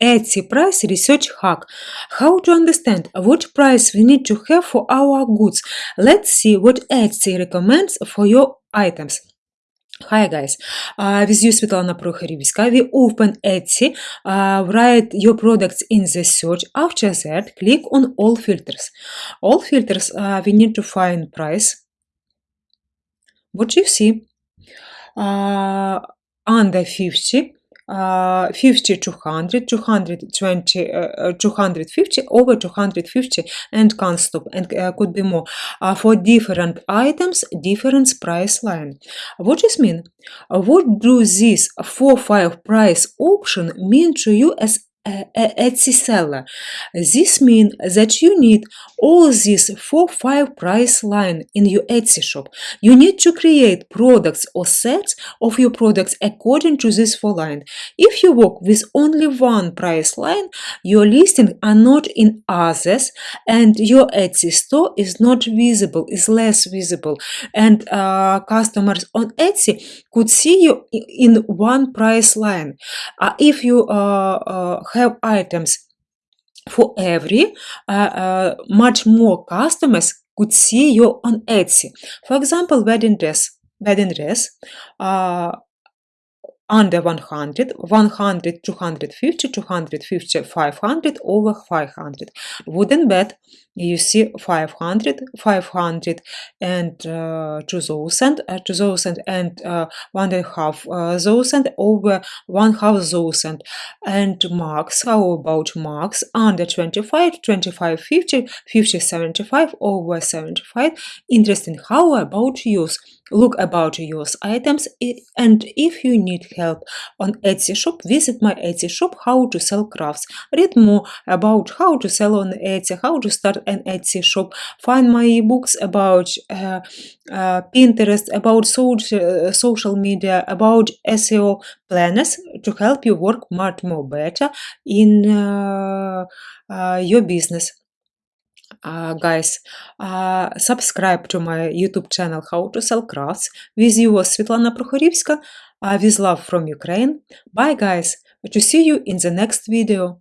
Etsy price research hack. How to understand what price we need to have for our goods. Let's see what Etsy recommends for your items. Hi guys, uh, with you Svetlana Prokhorivska. We open Etsy, uh, write your products in the search. After that, click on all filters. All filters, uh, we need to find price. What you see? Uh, under 50, uh, 50 200 220 uh, 250 over 250 and can't stop and uh, could be more. Uh, for different items different price line. What does mean? Uh, what do this 4 5 price option mean to you as Etsy seller. This means that you need all these four five price line in your Etsy shop. You need to create products or sets of your products according to this four line. If you work with only one price line, your listings are not in others and your Etsy store is not visible, is less visible. And uh, customers on Etsy could see you in one price line. Uh, if you uh, uh, have items for every, much more customers could see you on Etsy. For example, wedding dress, wedding dress, under 100, 100, 250, 250, 500, over 500. Wooden bed, you see 500, 500 and uh, 2000, uh, 2000 and uh, one and a half uh, thousand, over one half thousand. And marks, how about marks? Under 25, 25, 50, 50, 75, over 75. Interesting. How about use? Look about yours items and if you need help on Etsy shop, visit my Etsy shop how to sell crafts. Read more about how to sell on Etsy, how to start an Etsy shop. Find my ebooks about uh, uh, Pinterest, about social, social media, about SEO planners to help you work much more better in uh, uh, your business uh, guys uh, subscribe to my youtube channel how to sell crafts with you svetlana prokhorivska uh, with love from ukraine. Bye guys. To see you in the next video